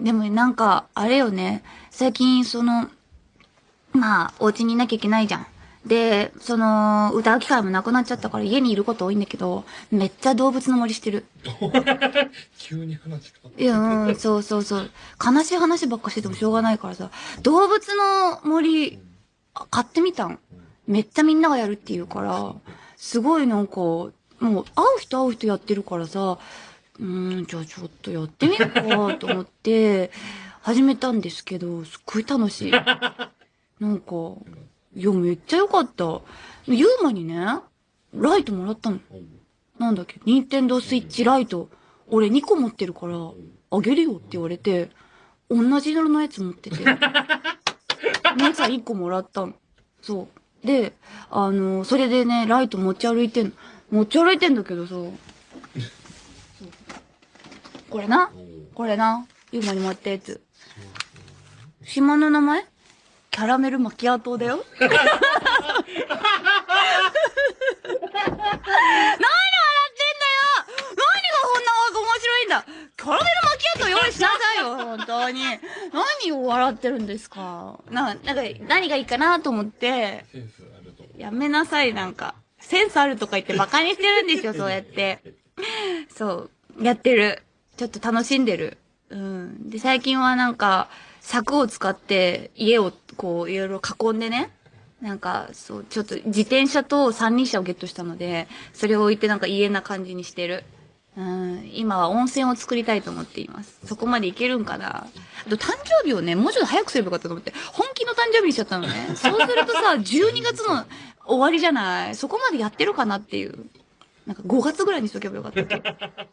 でもなんか、あれよね、最近その、まあ、お家にいなきゃいけないじゃん。で、その、歌う機会もなくなっちゃったから家にいること多いんだけど、めっちゃ動物の森してる。急に話変わいや、うん、そうそうそう。悲しい話ばっかしててもしょうがないからさ、動物の森、あ買ってみたん。めっちゃみんながやるって言うから、すごいなんか、もう、会う人会う人やってるからさ、うん、じゃあちょっとやってみようかと思って、始めたんですけど、すっごい楽しい。なんか、いや、めっちゃ良かった。ユーマにね、ライトもらったの。なんだっけ、ニンテンドースイッチライト、俺2個持ってるから、あげるよって言われて、同じ色のやつ持ってて、姉さん1個もらったの。そう。で、あの、それでね、ライト持ち歩いてんの。持ち歩いてんだけどさ、これな、これな、ユーマにもらったやつ。島の名前？キャラメルマキアートだよ。何で笑ってんだよ何がこんな面白いんだキャラメルマキアート用意しなさいよ、本当に。何を笑ってるんですか？な、なんか、何がいいかなと思って、センスあると思う。やめなさい、なんか。センスあるとか言ってバカにしてるんですよ、そうやって。そう。やってる。ちょっと楽しんでる。うん。で、最近はなんか、柵を使って家をこういろいろ囲んでね。なんか、そう、ちょっと自転車と三輪車をゲットしたので、それを置いてなんか家な感じにしてる。うん、今は温泉を作りたいと思っています。そこまでいけるんかな。あと誕生日をね、もうちょっと早くすればよかったと思って、本気の誕生日にしちゃったのね。そうするとさ、12月の終わりじゃないそこまでやってるかなっていう。なんか5月ぐらいにしとけばよかった。